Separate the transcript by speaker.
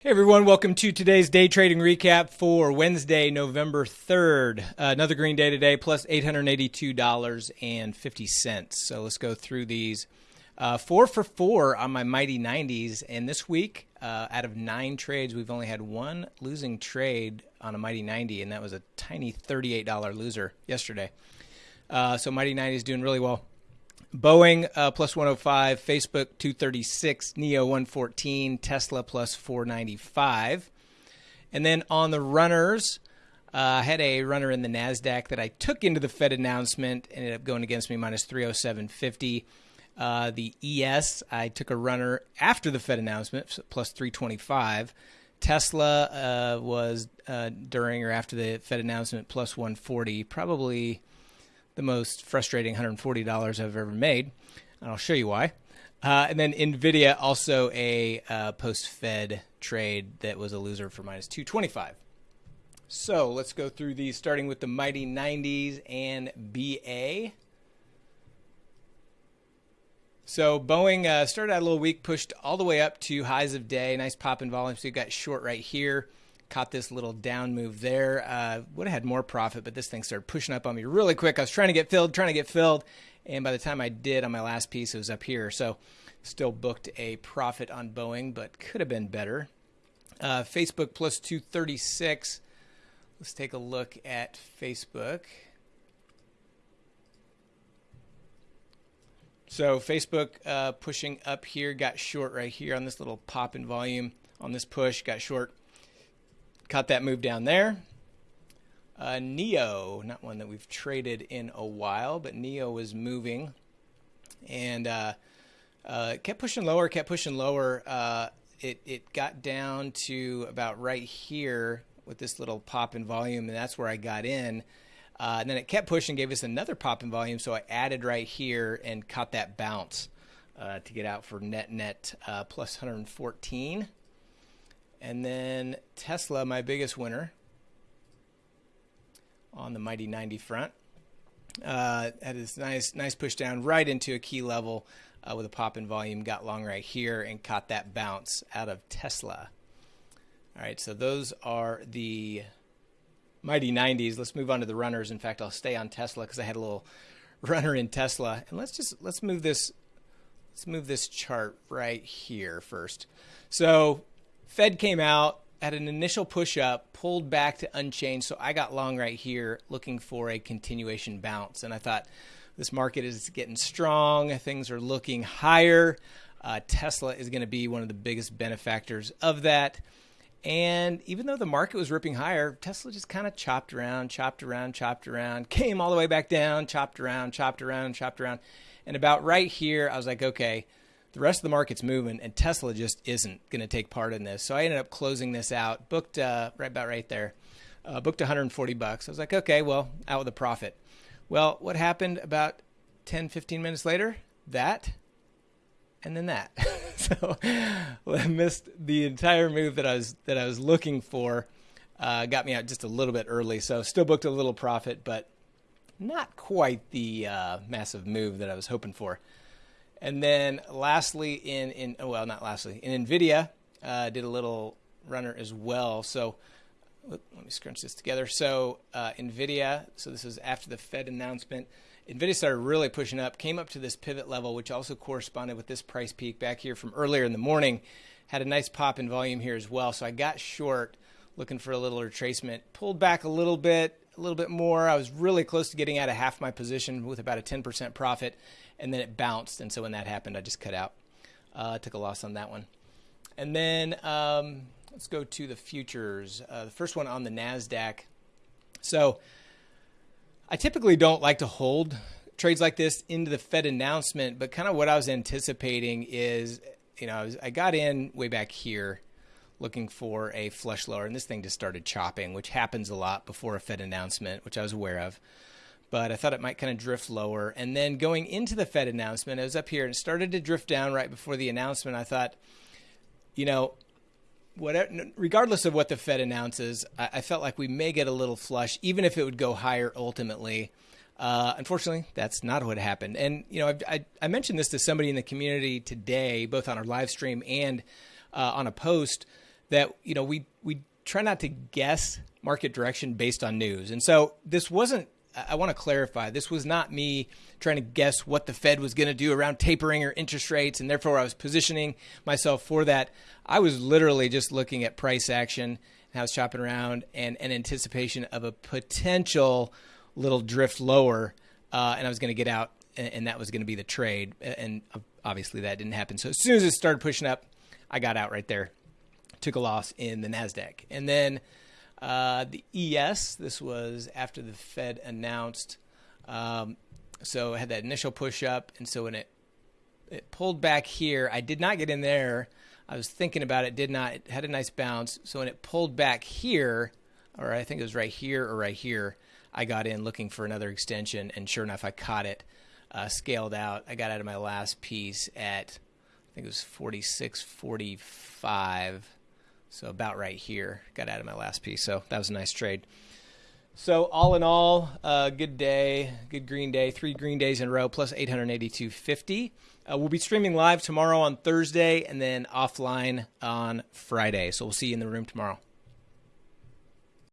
Speaker 1: Hey everyone, welcome to today's day trading recap for Wednesday, November 3rd. Uh, another green day today, plus $882.50. So let's go through these. Uh, four for four on my Mighty 90s. And this week, uh, out of nine trades, we've only had one losing trade on a Mighty 90, and that was a tiny $38 loser yesterday. Uh, so Mighty 90 is doing really well. Boeing uh, plus 105, Facebook 236, NIO 114, Tesla plus 495. And then on the runners, uh, I had a runner in the NASDAQ that I took into the Fed announcement, ended up going against me minus 307.50. Uh, the ES, I took a runner after the Fed announcement, plus 325. Tesla uh, was uh, during or after the Fed announcement, plus 140. Probably the most frustrating $140 I've ever made. And I'll show you why. Uh, and then NVIDIA, also a uh, post Fed trade that was a loser for minus 225. So let's go through these, starting with the Mighty 90s and BA. So Boeing uh, started out a little weak, pushed all the way up to highs of day. Nice pop in volume. So you got short right here caught this little down move there. Uh, would have had more profit, but this thing started pushing up on me really quick. I was trying to get filled, trying to get filled, and by the time I did on my last piece, it was up here. So still booked a profit on Boeing, but could have been better. Uh, Facebook plus 236. Let's take a look at Facebook. So Facebook uh, pushing up here, got short right here on this little pop in volume on this push, got short Caught that move down there. Uh, NIO, not one that we've traded in a while, but NIO was moving and uh, uh, kept pushing lower, kept pushing lower. Uh, it, it got down to about right here with this little pop in volume, and that's where I got in. Uh, and then it kept pushing, gave us another pop in volume, so I added right here and caught that bounce uh, to get out for net net plus 114. And then Tesla, my biggest winner on the Mighty 90 front. Uh, had this nice, nice push down right into a key level uh, with a pop in volume. Got long right here and caught that bounce out of Tesla. All right, so those are the Mighty 90s. Let's move on to the runners. In fact, I'll stay on Tesla because I had a little runner in Tesla. And let's just let's move this let's move this chart right here first. So Fed came out, at an initial push up, pulled back to unchanged. So I got long right here looking for a continuation bounce. And I thought this market is getting strong, things are looking higher. Uh, Tesla is going to be one of the biggest benefactors of that. And even though the market was ripping higher, Tesla just kind of chopped around, chopped around, chopped around, came all the way back down, chopped around, chopped around, chopped around. And about right here, I was like, okay, the rest of the market's moving, and Tesla just isn't going to take part in this. So I ended up closing this out, booked uh, right about right there, uh, booked 140 bucks. I was like, okay, well, out with a profit. Well, what happened about 10, 15 minutes later? That, and then that. so I missed the entire move that I was that I was looking for. Uh, got me out just a little bit early, so still booked a little profit, but not quite the uh, massive move that I was hoping for. And then lastly, in, in oh, well, not lastly, in NVIDIA, uh, did a little runner as well. So let me scrunch this together. So uh, NVIDIA, so this is after the Fed announcement. NVIDIA started really pushing up, came up to this pivot level, which also corresponded with this price peak back here from earlier in the morning. Had a nice pop in volume here as well. So I got short looking for a little retracement. Pulled back a little bit, a little bit more. I was really close to getting out of half my position with about a 10% profit and then it bounced. And so when that happened, I just cut out. Uh, took a loss on that one. And then um, let's go to the futures. Uh, the first one on the NASDAQ. So I typically don't like to hold trades like this into the Fed announcement, but kind of what I was anticipating is, you know, I, was, I got in way back here looking for a flush lower, and this thing just started chopping, which happens a lot before a Fed announcement, which I was aware of but I thought it might kind of drift lower. And then going into the Fed announcement, it was up here and started to drift down right before the announcement. I thought, you know, whatever, regardless of what the Fed announces, I, I felt like we may get a little flush, even if it would go higher ultimately. Uh, unfortunately, that's not what happened. And you know, I, I, mentioned this to somebody in the community today, both on our live stream and uh, on a post, that you know we we try not to guess market direction based on news. And so this wasn't I want to clarify this was not me trying to guess what the Fed was going to do around tapering or interest rates, and therefore I was positioning myself for that. I was literally just looking at price action, and I was shopping around, and an anticipation of a potential little drift lower, uh, and I was going to get out, and, and that was going to be the trade. And obviously that didn't happen. So as soon as it started pushing up, I got out right there, took a loss in the Nasdaq, and then uh, the ES, this was after the Fed announced. Um, so it had that initial push up, and so when it it pulled back here, I did not get in there. I was thinking about it, did not. It had a nice bounce. So when it pulled back here, or I think it was right here or right here, I got in looking for another extension, and sure enough, I caught it, uh, scaled out. I got out of my last piece at, I think it was 46.45 so about right here. Got out of my last piece. So that was a nice trade. So all in all, uh, good day, good green day, three green days in a row, plus 882.50. Uh, we'll be streaming live tomorrow on Thursday and then offline on Friday. So we'll see you in the room tomorrow.